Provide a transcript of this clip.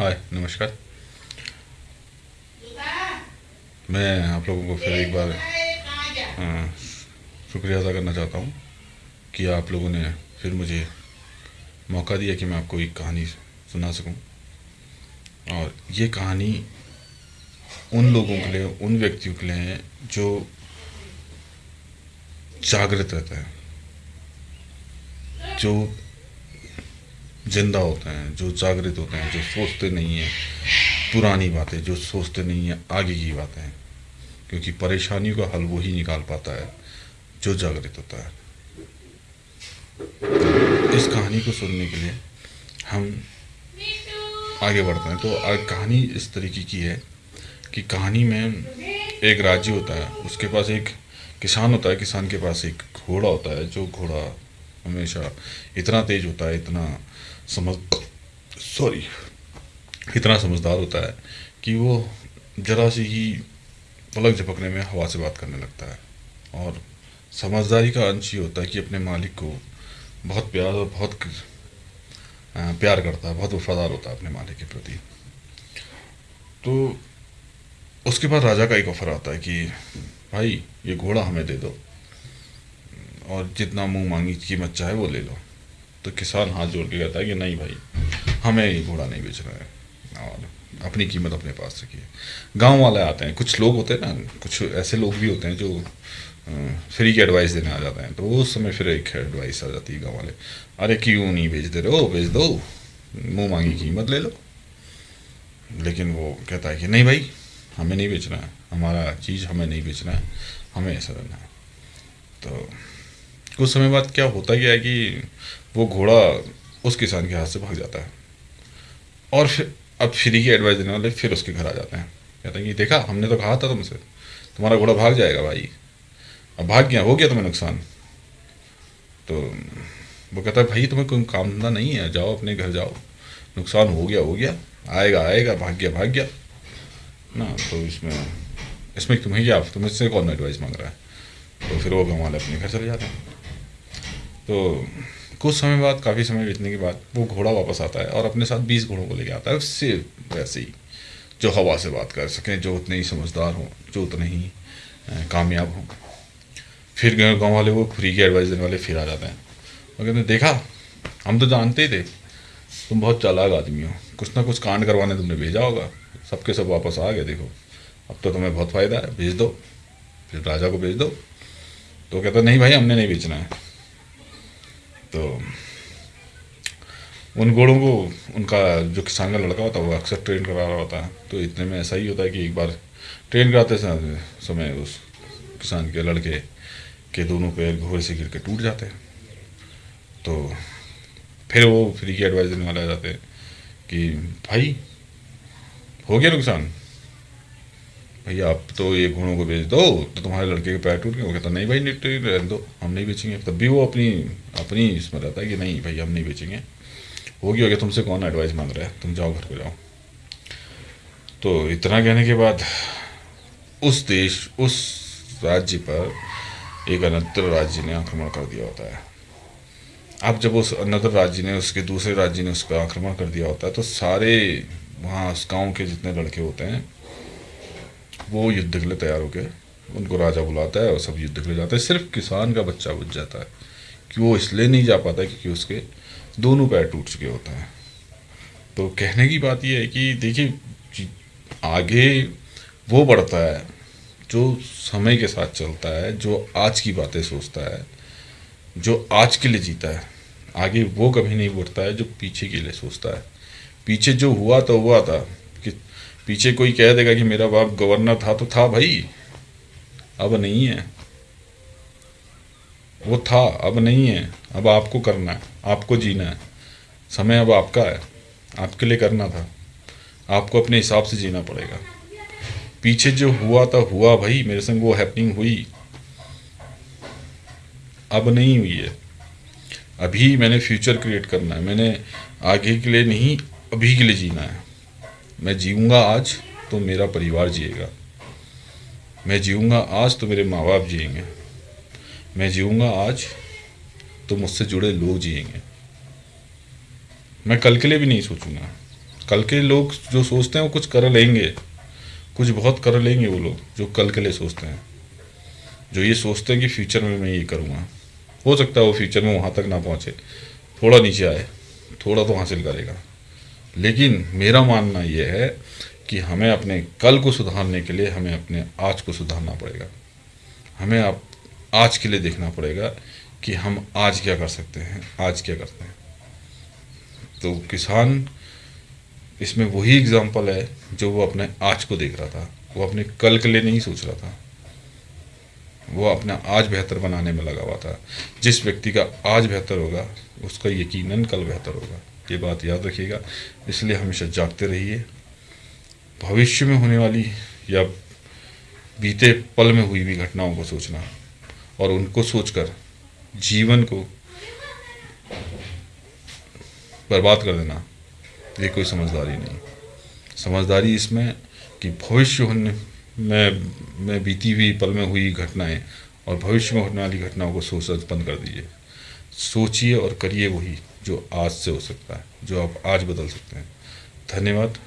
नमस्कार। मैं आप लोगों को फिर एक बार शुक्रिया अदा करना चाहता हूँ कि आप लोगों ने फिर मुझे मौका दिया कि मैं आपको एक कहानी सुना सकूँ। और ये कहानी उन लोगों के लिए, उन व्यक्तियों के लिए है जो जागृत रहता है, जो ज़िंदा होते हैं, जो जागृत होते हैं, जो सोचते नहीं हैं, पुरानी बातें, जो सोचते नहीं हैं, आगे की बातें क्योंकि परेशानियों का हल वो ही निकाल पाता है, जो जागृत होता है। इस कहानी को सुनने के लिए हम आगे बढ़ते हैं। तो कहानी इस तरीके की है कि कहानी में एक राज्य होता है, उसके पास एक किसान होता है, किसान के पास एक घोड़ा होता है, जो घोड़ा हमेशा इतना तेज होता है, इतना समझ सॉरी इतना समझदार होता है कि वो जरा सी ही पलक झपकने में हवा से बात करने लगता है। और समझदारी का अंश ये होता है कि अपने मालिक को बहुत प्यार और बहुत प्यार करता है, बहुत वफादार होता है अपने मालिक के प्रति। तो उसके बाद राजा का एक ऑफ़र आता है कि, भाई, ये घोड़ा हमें दे दो। और जितना मुँह मांगी कीमत चाहे वो ले लो। तो किसान हाथ जोड़ के कहता है कि नहीं भाई, हमें ये घोड़ा नहीं बेचना है। और अपनी कीमत अपने पास रखिए। गाँव वाले आते हैं, कुछ लोग होते हैं ना, कुछ ऐसे लोग भी होते हैं जो फ्री की एडवाइस देने आ जाते हैं। तो उस समय फिर एक एडवाइस आ जाती है गाँव वाले, अरे क्यों नहीं बेच दे रहे? हो बेच दो। मुँह मांगी कीमत ले लो। लेकिन वो कहता है कि, नहीं भाई, हमें नहीं बेचना है। हमारा चीज़ हमें नहीं बेचना है। हमें ऐसा रहना है। तो कुछ समय बाद क्या होता गया कि वो घोड़ा उस किसान के हाथ से भाग जाता है। और फिर, अब फ्री की एडवाइस देने वाले फिर उसके घर आ जाते हैं। कहते हैं कि देखा, हमने तो कहा था तुमसे, तुम्हारा घोड़ा भाग जाएगा भाई। अब भाग गया, हो गया तुम्हें नुकसान? तो वो कहता है, भाई, तुम्हें कोई काम धंधा नहीं है, जाओ अपने घर जाओ। नुकसान हो गया हो गया। आएगा आएगा, भाग गया भाग गया। ना तो इसमें इसमें तुम्हें क्या तुम्हें से कौन एडवाइस मांग रहा है? तो फिर वो गाँव अपने घर चले जाते हैं। तो कुछ समय बाद, काफ़ी समय बीतने के बाद, वो घोड़ा वापस आता है और अपने साथ बीस घोड़ों को लेके आता है। उससे वैसे ही, जो हवा से बात कर सकें, जो उतने ही समझदार हों, जो उतने ही कामयाब हों। फिर गाँव वाले वो फ्री की एडवाइस देने वाले फिर आ जाते हैं। और कहते हैं, देखा, हम तो जानते ही थे, तुम बहुत चालाक आदमी हो। कुछ ना कुछ कांड करवाने तुमने भेजा होगा। सबके सब वापस आ गए, देखो। अब तो तुम्हें बहुत फ़ायदा है, भेज दो। फिर राजा को भेज दो। तो कहता नहीं भाई, हमने नहीं बेचना है। तो उन घोड़ों को उनका जो किसान का लड़का होता है, वो अक्सर ट्रेन करा रहा होता है। तो इतने में ऐसा ही होता है कि एक बार ट्रेन कराते समय उस किसान के लड़के के दोनों पैर घोड़े से गिर के टूट जाते हैं। तो फिर वो फ्री की एडवाइस देने वाले आ जाते हैं कि, भाई, हो गया नुकसान? भैया आप तो ये घोड़ों को बेच दो तो तुम्हारे लड़के के पैर टूट गए। वो कहता, नहीं भाई निट रहने दो, हम नहीं बेचेंगे। तब भी वो अपनी अपनी इसमें रहता है कि, नहीं भाई, हम नहीं बेचेंगे। हो गया हो गया तुमसे कौन एडवाइस मांग रहा है? तुम जाओ, घर को जाओ। तो इतना कहने के बाद उस देश, उस राज्य पर एक अनंतर राज्य ने आक्रमण कर दिया होता है। अब जब उस अनदर राज्य ने, उसके दूसरे राज्य ने उस पर आक्रमण कर दिया होता है तो सारे वहाँ उस गाँव के जितने लड़के होते हैं वो युद्ध के लिए तैयार होकर उनको राजा बुलाता है और सब युद्ध के लिए जाते हैं। सिर्फ़ किसान का बच्चा बुझ जाता है कि वो इसलिए नहीं जा पाता क्योंकि उसके दोनों पैर टूट चुके होते हैं। तो कहने की बात यह है कि देखिए आगे वो बढ़ता है, जो समय के साथ चलता है, जो आज की बातें सोचता है, जो आज के लिए जीता है, आगे वो कभी नहीं बढ़ता है जो पीछे के लिए सोचता है। पीछे जो हुआ तो हुआ था पीछे कोई कह देगा कि मेरा बाप गवर्नर था तो था भाई। अब नहीं है। वो था, अब नहीं है। अब आपको करना है, आपको जीना है। समय अब आपका है। आपके लिए करना था। आपको अपने हिसाब से जीना पड़ेगा। पीछे जो हुआ था, हुआ भाई। मेरे संग वो हैपनिंग हुई। अब नहीं हुई है। अभी मैंने फ्यूचर क्रिएट करना है। मैंने आगे के लिए नहीं, अभी के लिए जीना है। मैं जीऊँगा आज तो मेरा परिवार जिएगा। मैं जीऊँगा आज तो मेरे माँ बाप जिएँगे। मैं जीऊँगा आज तो मुझसे जुड़े लोग जिएँगे। मैं कल के लिए भी नहीं सोचूँगा। कल के लोग जो सोचते हैं, वो कुछ कर लेंगे। कुछ बहुत कर लेंगे वो लोग, जो कल के लिए सोचते हैं। जो ये सोचते हैं कि फ्यूचर में मैं ये करूँगा। हो सकता है वो फ्यूचर में वहाँ तक ना पहुँचे। थोड़ा नीचे आए, थोड़ा तो हासिल करेगा। लेकिन मेरा मानना यह है कि हमें अपने कल को सुधारने के लिए हमें अपने आज को सुधारना पड़ेगा। हमें आप आज के लिए देखना पड़ेगा कि हम आज क्या कर सकते हैं, आज क्या करते हैं। तो किसान, इसमें वही एग्ज़ाम्पल है जो वो अपने आज को देख रहा था। वो अपने कल के लिए नहीं सोच रहा था। वो अपना आज बेहतर बनाने में लगा हुआ था। जिस व्यक्ति का आज बेहतर होगा, उसका यकीनन कल बेहतर होगा। ये बात याद रखिएगा। इसलिए हमेशा जागते रहिए। भविष्य में होने वाली या बीते पल में हुई भी घटनाओं को सोचना और उनको सोचकर जीवन को बर्बाद कर देना, ये कोई समझदारी नहीं। समझदारी इसमें कि भविष्य होने में में बीती हुई पल में हुई घटनाएँ और भविष्य में होने वाली घटनाओं को सोच बंद कर दीजिए। सोचिए और करिए वही। जो आज से हो सकता है जो आप आज बदल सकते हैं। धन्यवाद।